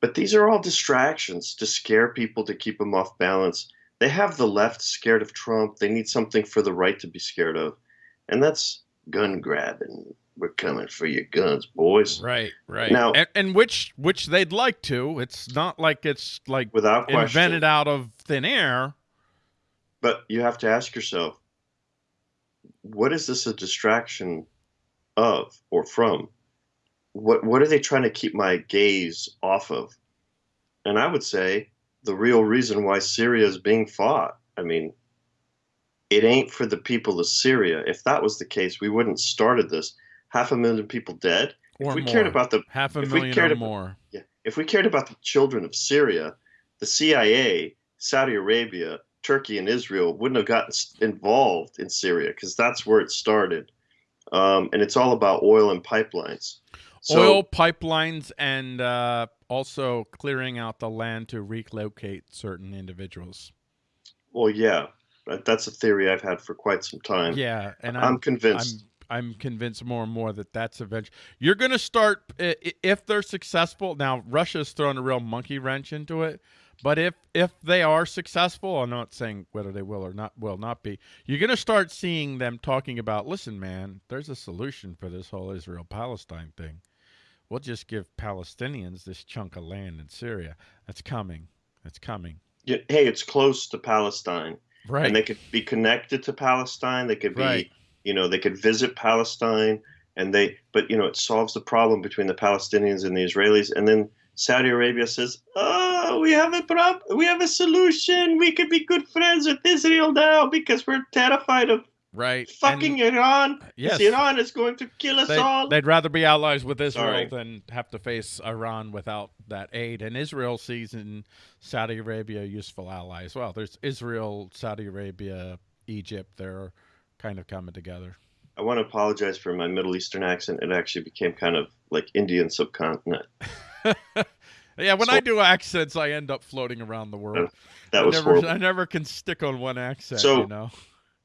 but these are all distractions to scare people to keep them off balance they have the left scared of Trump. They need something for the right to be scared of, and that's gun grabbing. We're coming for your guns, boys. Right, right. Now, and, and which which they'd like to. It's not like it's like without question. invented out of thin air. But you have to ask yourself, what is this a distraction of or from? What what are they trying to keep my gaze off of? And I would say the real reason why Syria is being fought. I mean, it ain't for the people of Syria. If that was the case, we wouldn't started this. Half a million people dead. Or if we more. cared about the half a if million we cared or about, more. Yeah. If we cared about the children of Syria, the CIA, Saudi Arabia, Turkey, and Israel wouldn't have gotten involved in Syria because that's where it started. Um, and it's all about oil and pipelines. So, oil pipelines and uh, also clearing out the land to relocate certain individuals. Well, yeah, that's a theory I've had for quite some time. Yeah, and I'm, I'm convinced. I'm, I'm, convinced more and more that that's eventually you're going to start if they're successful. Now Russia's thrown a real monkey wrench into it, but if if they are successful, I'm not saying whether they will or not will not be. You're going to start seeing them talking about, listen, man, there's a solution for this whole Israel Palestine thing we'll just give Palestinians this chunk of land in Syria. That's coming. That's coming. Yeah, hey, it's close to Palestine. Right. And they could be connected to Palestine. They could be, right. you know, they could visit Palestine and they, but, you know, it solves the problem between the Palestinians and the Israelis. And then Saudi Arabia says, oh, we have a problem. we have a solution. We could be good friends with Israel now because we're terrified of Right. Fucking and, Iran. Uh, yes. Iran is going to kill us they, all. They'd rather be allies with Israel Sorry. than have to face Iran without that aid. And Israel sees in Saudi Arabia useful allies. Well, there's Israel, Saudi Arabia, Egypt. They're kind of coming together. I want to apologize for my Middle Eastern accent. It actually became kind of like Indian subcontinent. yeah, when so, I do accents, I end up floating around the world. that I was never, horrible. I never can stick on one accent. So, you know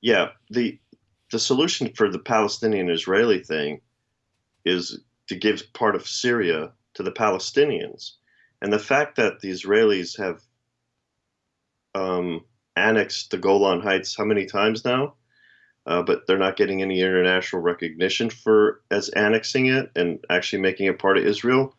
yeah, the the solution for the Palestinian Israeli thing is to give part of Syria to the Palestinians. And the fact that the Israelis have um, annexed the Golan Heights how many times now? uh, but they're not getting any international recognition for as annexing it and actually making it part of Israel.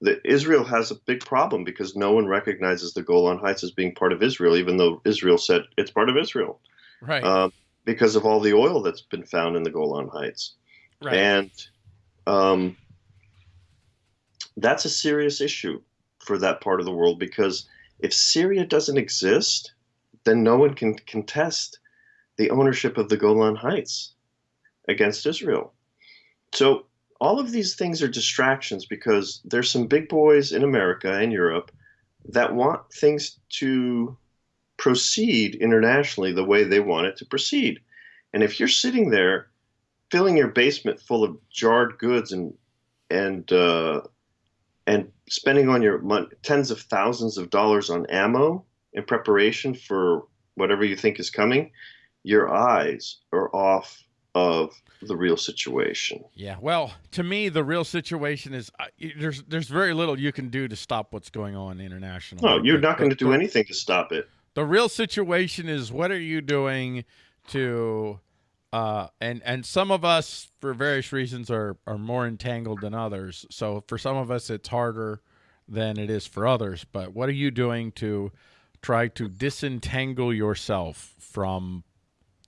The, Israel has a big problem because no one recognizes the Golan Heights as being part of Israel, even though Israel said it's part of Israel. Right. Um, because of all the oil that's been found in the Golan Heights. right. And um, that's a serious issue for that part of the world because if Syria doesn't exist, then no one can contest the ownership of the Golan Heights against Israel. So all of these things are distractions because there's some big boys in America and Europe that want things to proceed internationally the way they want it to proceed. And if you're sitting there filling your basement full of jarred goods and and uh, and spending on your tens of thousands of dollars on ammo in preparation for whatever you think is coming, your eyes are off of the real situation. Yeah. Well, to me, the real situation is uh, there's there's very little you can do to stop what's going on internationally. No, you're The- not going to do anything to stop it. The real situation is what are you doing to uh and and some of us for various reasons are are more entangled than others. So for some of us it's harder than it is for others, but what are you doing to try to disentangle yourself from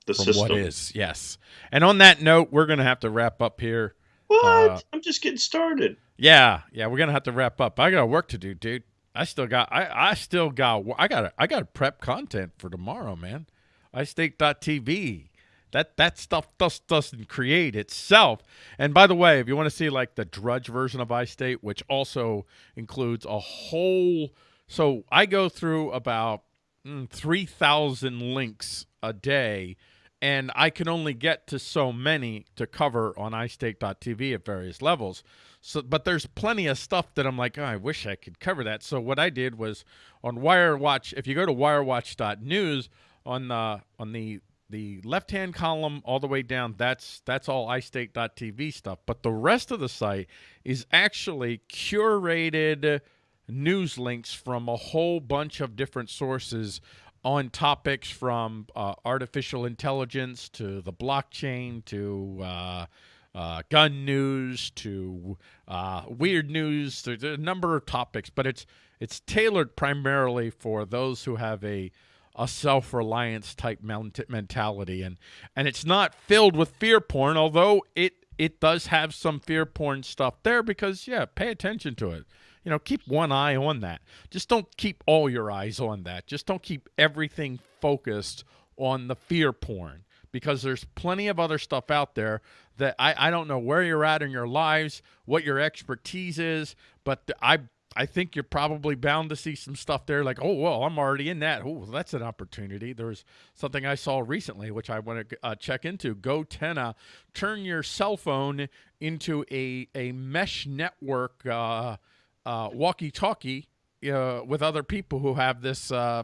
The from system. what is? Yes. And on that note, we're going to have to wrap up here. What? Uh, I'm just getting started. Yeah, yeah, we're gonna have to wrap up. I got work to do, dude. I still got, I, I still got, I got, I got prep content for tomorrow, man. iState.tv. That that stuff just doesn't create itself. And by the way, if you want to see like the drudge version of iState, which also includes a whole, so I go through about mm, three thousand links a day and I can only get to so many to cover on iState.tv at various levels. So, but there's plenty of stuff that I'm like, oh, I wish I could cover that. So what I did was on WireWatch. If you go to WireWatch.news on the on the the left hand column all the way down, that's that's all iState.tv stuff. But the rest of the site is actually curated news links from a whole bunch of different sources on topics from uh, artificial intelligence to the blockchain to uh, uh, gun news to uh, weird news. There's a number of topics, but it's it's tailored primarily for those who have a a self-reliance type mentality, and and it's not filled with fear porn, although it it does have some fear porn stuff there because yeah, pay attention to it. You know, keep one eye on that. Just don't keep all your eyes on that. Just don't keep everything focused on the fear porn because there's plenty of other stuff out there that I, I don't know where you're at in your lives, what your expertise is, but I I think you're probably bound to see some stuff there like, oh, well, I'm already in that. Oh, that's an opportunity. There's something I saw recently, which I want to uh, check into. GoTenna, turn your cell phone into a, a mesh network uh, uh, walkie-talkie uh, with other people who have this uh,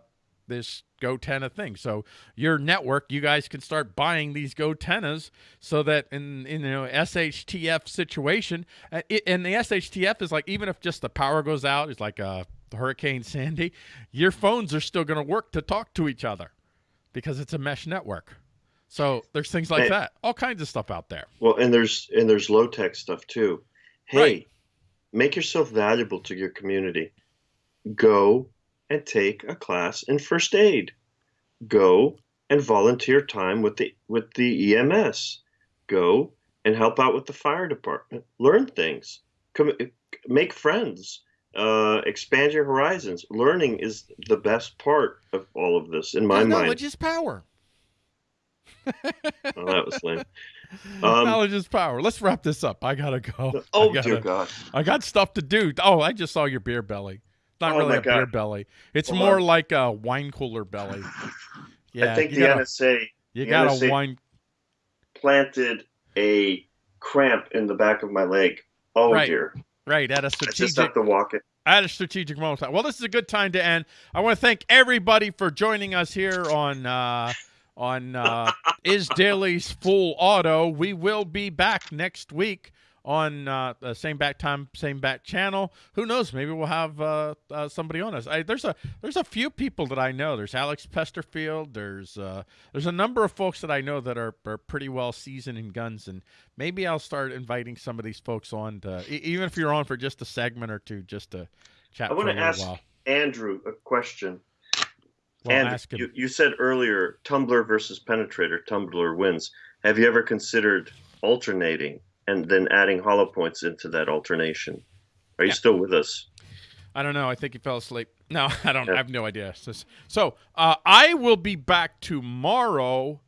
this GoTenna thing. So your network, you guys can start buying these GoTennas so that in in you know SHTF situation, uh, it, and the SHTF is like even if just the power goes out, it's like a Hurricane Sandy, your phones are still going to work to talk to each other because it's a mesh network. So there's things like Hey. that, all kinds of stuff out there. Well, and there's and there's low tech stuff too. Hey, Right. Make yourself valuable to your community. Go and take a class in first aid. Go and volunteer time with the with the EMS. Go and help out with the fire department. Learn things. Come, make friends. Uh, expand your horizons. Learning is the best part of all of this, in my mind. knowledge is power. Oh, that was lame. Um, knowledge is power. Let's wrap this up. I gotta go. Oh I gotta, dear God! I got stuff to do. Oh, I just saw your beer belly. Not Oh, really a beer belly. It's Hold more like a wine cooler belly. Yeah, I think you the got a, NSA you the got a wine. planted a cramp in the back of my leg. Oh Right. dear! Right at a I just strategic have to walk it. at a strategic moment. Well, this is a good time to end. I want to thank everybody for joining us here on uh, on uh, Is Daily's Full Auto. We will be back next week on uh, the same back time, same back channel. Who knows? Maybe we'll have uh, uh, somebody on us. I, there's a there's a few people that I know. There's Alex Pesterfield. There's uh, there's a number of folks that I know that are, are pretty well seasoned in guns, and maybe I'll start inviting some of these folks on. To, e- even if you're on for just a segment or two, just to chat I for a want to ask. Andrew a question. Well, and you, you said earlier, Tumbler versus Penetrator, Tumbler wins. Have you ever considered alternating and then adding hollow points into that alternation? Are you Yeah. still with us? I don't know. I think he fell asleep. No, I don't. Yeah. I have no idea. So, so uh, I will be back tomorrow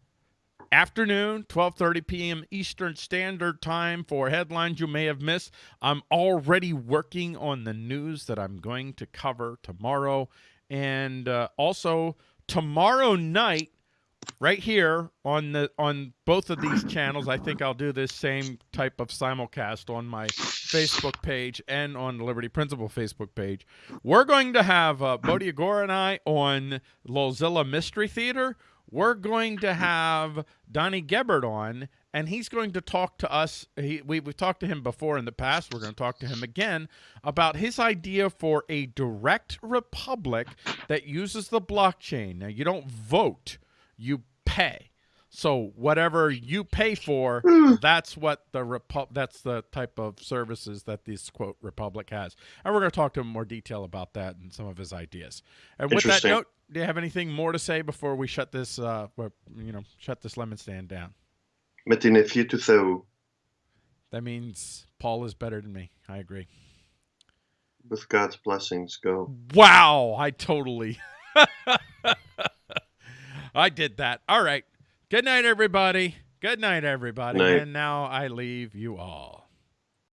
afternoon, 12:30 p.m. Eastern Standard Time for headlines you may have missed. I'm already working on the news that I'm going to cover tomorrow, and uh, also tomorrow night right here on the on both of these channels i think i'll do this same type of simulcast on my facebook page and on the liberty principle facebook page. We're going to have uh, bodhi agora and i on lolzilla mystery theater. We're going to have donnie gebert on and he's going to talk to us he, we, we've talked to him before in the past we're going to talk to him again about his idea for a direct republic that uses the blockchain now you don't vote you pay. So whatever you pay for, that's what the repu- that's the type of services that this quote republic has. And we're going to talk to him in more detail about that and some of his ideas. And with that note, do you have anything more to say before we shut this uh you know, shut this lemon stand down? Metinefie to Theo, That means Paul is better than me. I agree. with God's blessings, go. Wow, I totally I did that. All right. Good night everybody. Good night everybody. Night. And now I leave you all.